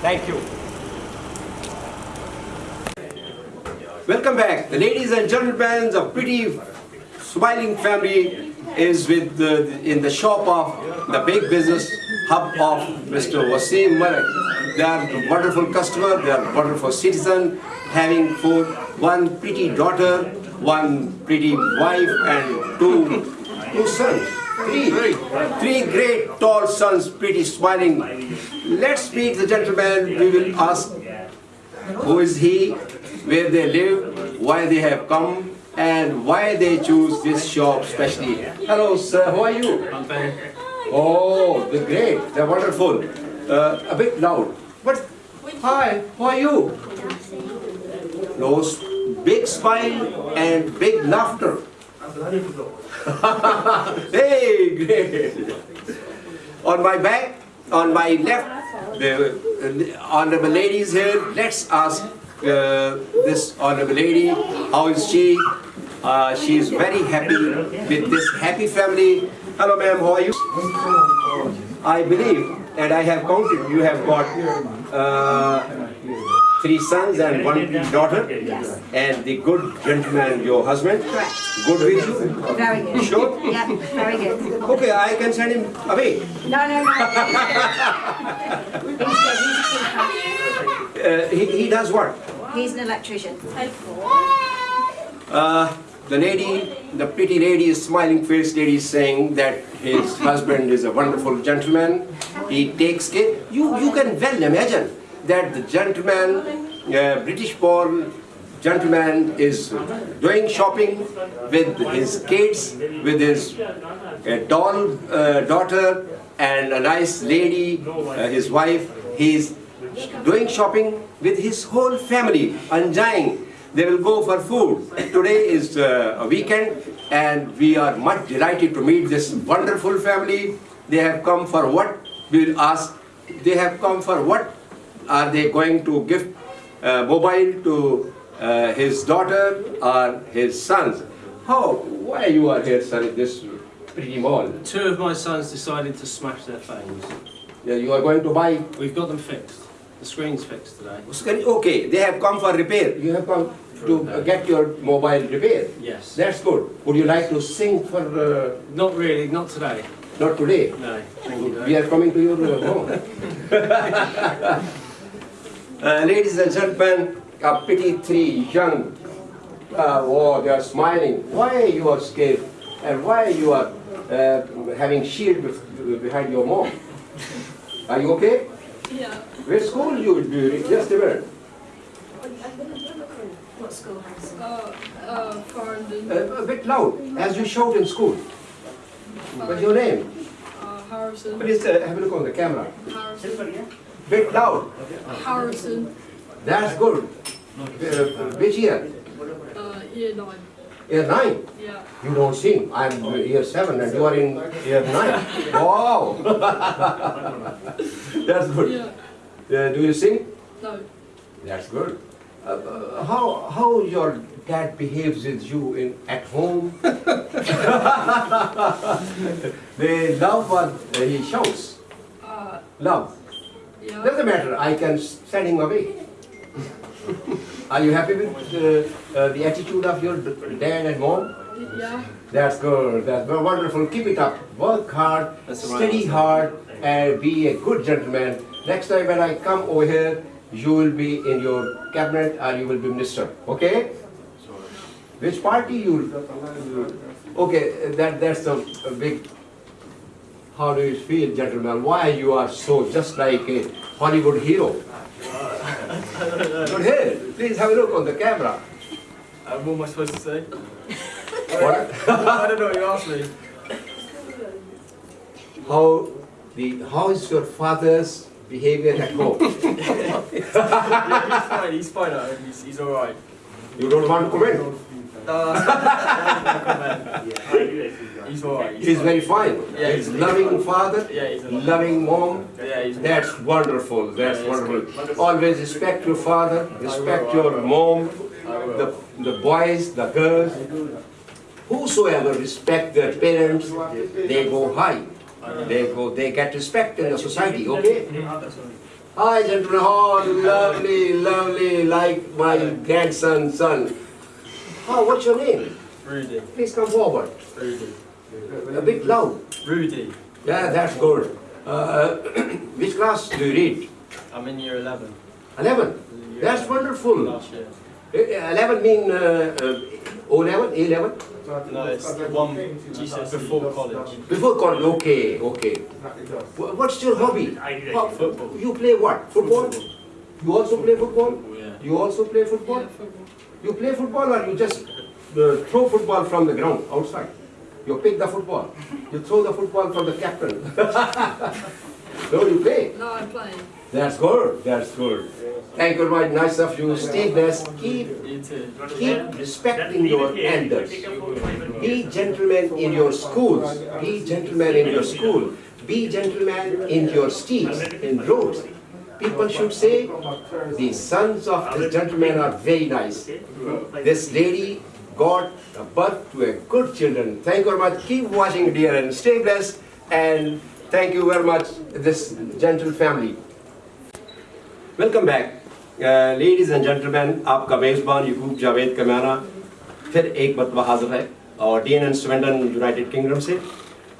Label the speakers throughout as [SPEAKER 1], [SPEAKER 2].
[SPEAKER 1] Thank you.
[SPEAKER 2] Welcome back. The ladies and gentlemen of pretty smiling family is with the, in the shop of the big business hub of Mr. Wasim Malik. They are wonderful customer, they are wonderful citizen, having four, one pretty daughter, one pretty wife and two, two sons. Three, three great tall sons, pretty smiling. Let's meet the gentleman. We will ask who is he, where they live, why they have come, and why they choose this shop specially. Hello, sir. How are you? Oh, they're great. They're wonderful. Uh, a bit loud. But hi, how are you? Those big smile and big laughter. Hey, great. On my back, on my left, the uh, honorable ladies here. Let's ask uh, this honorable lady, how is she? Uh, she is very happy with this happy family. Hello, ma'am. How are you? I believe, and I have counted. You have got uh, three sons and one daughter, and the good gentleman, your husband.
[SPEAKER 3] Correct.
[SPEAKER 2] Good with you.
[SPEAKER 3] Very good.
[SPEAKER 2] Sure.
[SPEAKER 3] Yeah, very good.
[SPEAKER 2] Okay, I can send him away.
[SPEAKER 3] No, no, no. he's good. He's a keeper.
[SPEAKER 2] Uh, he, he does what?
[SPEAKER 3] He's an electrician.
[SPEAKER 2] Uh, the lady, the pretty lady, smiling face lady is saying that his husband is a wonderful gentleman. He takes care. You, you can well imagine that the gentleman, uh, British born gentleman is doing shopping with his kids, with his uh, doll uh, daughter and a nice lady, uh, his wife. He's doing shopping with his whole family, enjoying. They will go for food. Today is uh, a weekend and we are much delighted to meet this wonderful family. They have come for what? We will ask. They have come for what? Are they going to give uh, mobile to uh, his daughter or his sons? How? Why you are here, sir, in this pretty mall?
[SPEAKER 4] Two of my sons decided to smash their phones.
[SPEAKER 2] Yeah, you are going to buy
[SPEAKER 4] We've got them fixed. The screen's fixed today.
[SPEAKER 2] Okay, they have come for repair. You have come to get your mobile repaired.
[SPEAKER 4] Yes.
[SPEAKER 2] That's good. Would you like to sing for, uh,
[SPEAKER 4] Not really, not today.
[SPEAKER 2] not today?
[SPEAKER 4] No, thank you.
[SPEAKER 2] We are coming to your uh, home. uh, ladies and gentlemen, a pretty three young, uh, oh, they are smiling. Why you are scared? And why you are uh, having shield bef- behind your mom? Are you okay?
[SPEAKER 5] Yeah.
[SPEAKER 2] Which school you will be? Just a minute.
[SPEAKER 3] What schoolhouse?
[SPEAKER 5] Uh, uh, Farndon.
[SPEAKER 2] Uh, a bit loud, as you shout in school. What's your name?
[SPEAKER 5] Uh, Harrison.
[SPEAKER 2] Please uh, have a look on the camera.
[SPEAKER 5] Harrison.
[SPEAKER 2] Bit loud.
[SPEAKER 5] Harrison.
[SPEAKER 2] That's good. Uh, which year?
[SPEAKER 5] Uh, year nine.
[SPEAKER 2] Year nine.
[SPEAKER 5] Yeah.
[SPEAKER 2] You don't sing. I'm year seven and you are in year nine. Wow. That's good.
[SPEAKER 5] Yeah.
[SPEAKER 2] Uh, do you sing?
[SPEAKER 5] No.
[SPEAKER 2] That's good. Uh, uh, how how your dad behaves with you in at home? they love what he shouts.
[SPEAKER 5] Uh,
[SPEAKER 2] Love.
[SPEAKER 5] Yeah.
[SPEAKER 2] Doesn't matter. I can send him away. Are you happy with uh, uh, the attitude of your dad and mom?
[SPEAKER 5] Yeah.
[SPEAKER 2] That's good. That's very wonderful. Keep it up. Work hard,
[SPEAKER 4] That's the right
[SPEAKER 2] study hard, and be a good gentleman. Next time when I come over here, you will be in your cabinet or you will be minister. Okay? Which party you? Okay, that that's a, a big. How do you feel, gentlemen? Why you are so just like a Hollywood hero? Good here. Please have a look on the camera.
[SPEAKER 4] Uh, what am I supposed to say?
[SPEAKER 2] What?
[SPEAKER 4] I don't know what you asked me.
[SPEAKER 2] how the how is your father's behavior at home?
[SPEAKER 4] yeah, he's fine, he's fine at home, he's, he's alright.
[SPEAKER 2] You don't want to comment?
[SPEAKER 4] Uh, he's alright.
[SPEAKER 2] He's very fine.
[SPEAKER 4] Yeah,
[SPEAKER 2] he's
[SPEAKER 4] he's
[SPEAKER 2] loving father,
[SPEAKER 4] Yeah, he's a
[SPEAKER 2] loving mom.
[SPEAKER 4] Yeah, he's
[SPEAKER 2] That's wonderful. That's
[SPEAKER 4] Yeah, it's
[SPEAKER 2] wonderful. Always respect your father, respect your mom, the the boys, the girls. Whosoever respect their parents, they go high. They go. They get respect in the society. Okay. Hi, gentlemen. Oh, lovely, lovely, like my grandson, son. Oh, what's your name?
[SPEAKER 4] Rudy.
[SPEAKER 2] Please come forward.
[SPEAKER 4] Rudy.
[SPEAKER 2] A bit loud.
[SPEAKER 4] Rudy.
[SPEAKER 2] Yeah, that's good. Uh, which class do you read?
[SPEAKER 4] I'm in year 11.
[SPEAKER 2] 11.
[SPEAKER 4] Year
[SPEAKER 2] That's
[SPEAKER 4] 11
[SPEAKER 2] wonderful.
[SPEAKER 4] Last year.
[SPEAKER 2] Uh, 11 mean uh, uh, O11, A11?
[SPEAKER 4] No, it's one GCSE before college.
[SPEAKER 2] Before college, okay, okay. What's your hobby? What-
[SPEAKER 4] Football.
[SPEAKER 2] You play what? Football? You also play football?
[SPEAKER 4] Yeah.
[SPEAKER 2] You also play football?
[SPEAKER 5] Yeah, football.
[SPEAKER 2] You play football or you just uh, throw football from the ground outside? You pick the football. You throw the football from the captain. no, you play.
[SPEAKER 5] No, I'm playing.
[SPEAKER 2] That's good. That's good. Thank you very much. Nice of you. Stay blessed. Keep keep respecting your elders. Be gentlemen in your schools. Be gentlemen in your school. Be gentlemen in your streets, in roads People should say, the sons of this gentleman are very nice. This lady got a birth to a good children. Thank you very much. Keep watching, dear, and stay blessed. And thank you very much, this gentle family. Welcome back ladies and gentleman आपका मेज़बान यकूब जावेद कमाना फिर एक मरतबा हाजिर है और D N N Sweden United Kingdom से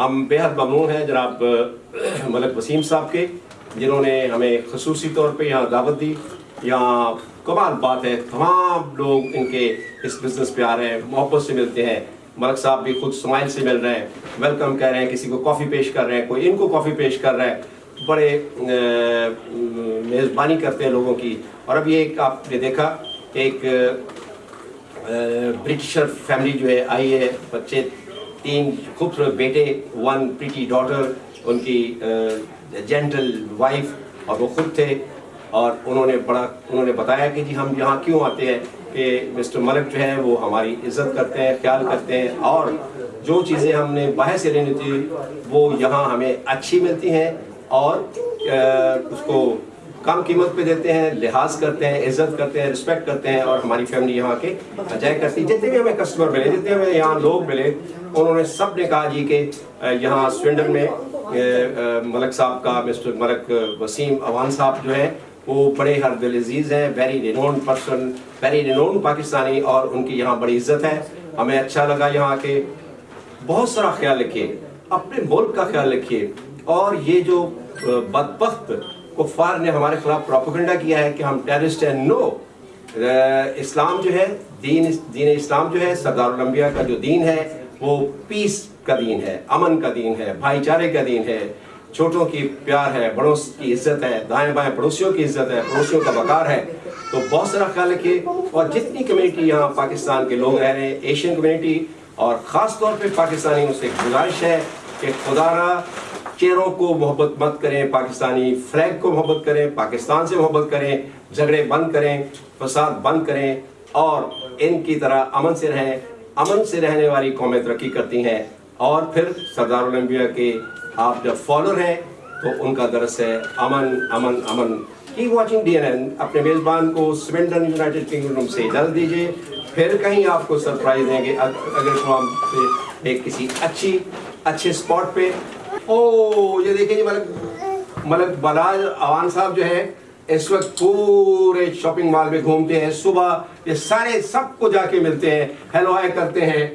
[SPEAKER 2] हम बेहद ममनून हैं जनाब अ, मलक वसीम साहब के جنہوں نے ہمیں خصوصی طور پہ یہاں دعوت دی۔ یہاں کمال بات ہے، تمام لوگ ان کے اس بزنس پہ آ رہے ہیں، محبت سے ملتے ہیں۔ ملک صاحب بھی خود سمائل سے مل رہے ہیں ویلکم کہہ رہے ہیں، کسی کو کافی پیش کر رہے ہیں، کوئی ان کو کافی پیش کر رہا ہے۔ بڑے میزبانی کرتے ہیں لوگوں کی۔ اور اب یہ ایک آپ نے دیکھا، ایک برٹشر فیملی جو ہے، آئی ہے، بچے، تین خوبصورت بیٹے ون پریٹی ڈاٹر ان کی جینٹل وائف اور وہ خود تھے، اور انہوں نے بڑا، انہوں نے بتایا کہ جی ہم یہاں کیوں آتے ہیں کہ مسٹر ملک جو ہے وہ ہماری عزت کرتے ہیں، خیال کرتے ہیں، اور جو چیزیں ہم نے باہر سے لینی تھی، وہ یہاں ہمیں اچھی ملتی ہیں، اور اس کو کم قیمت پہ دیتے ہیں، لحاظ کرتے ہیں، عزت کرتے ہیں رسپیکٹ کرتے ہیں، اور ہماری فیملی یہاں کے بجائے کرتی۔ جتنے بھی ہمیں کسٹمر ملے، جتنے ہمیں یہاں لوگ ملے، انہوں نے سب نے کہا جی کہ یہاں سوینڈن میں ملک صاحب کا، مسٹر ملک وسیم اوان صاحب جو ہیں، وہ بڑے ہر دل عزیز ہیں very renown person very renown Pakistani اور ان کی یہاں بڑی عزت ہے۔ ہمیں اچھا لگا یہاں کے بہت سارا خیال رکھیے، اپنے ملک کا خیال رکھیے۔ اور یہ جو بدبخت کفار نے ہمارے خلاف پروپیگنڈا کیا ہے کہ ہم ٹیررسٹ ہیں، نو اسلام جو ہے، دین دین اسلام جو ہے، سردار الانبیاء کا جو دین ہے، وہ پیس کا دین ہے، امن کا دین ہے، بھائی چارے کا دین ہے، چھوٹوں کی پیار ہے، بڑوں کی عزت ہے، دائیں بائیں پڑوسیوں کی عزت ہے، پڑوسیوں کا وقار ہے۔ تو بہت سارا خیال رکھیے، اور جتنی کمیونٹی یہاں پاکستان کے لوگ رہ رہے ہیں، ایشین کمیونٹی، اور خاص طور پہ پاکستانیوں سے گزارش ہے کہ خدا را چہروں کو محبت مت کریں، پاکستانی فلیگ کو محبت کریں، پاکستان سے محبت کریں، جھگڑے بند کریں، فساد بند کریں، اور ان کی طرح امن سے رہیں۔ امن سے رہنے والی قومیں ترقی کرتی ہیں۔ اور پھر سردار الانبیاء کے آپ جب فالور ہیں تو ان کا درس ہے امن امن امن۔ کی واچنگ ڈی این این اپنے میزبان کو سوینڈن یونائٹڈ کنگڈم سے اجازت دیجیے پھر کہیں آپ کو سرپرائز دیں گے اگر شام پہ ایک کسی اچھی، اچھے اسپاٹ پہ۔ او یہ دیکھیں جی ملک ملک بلاج اوان صاحب جو ہے اس وقت پورے شاپنگ مال میں گھومتے ہیں۔ صبح یہ سارے سب کو جا کے ملتے ہیں ہیلو ہائے کرتے ہیں۔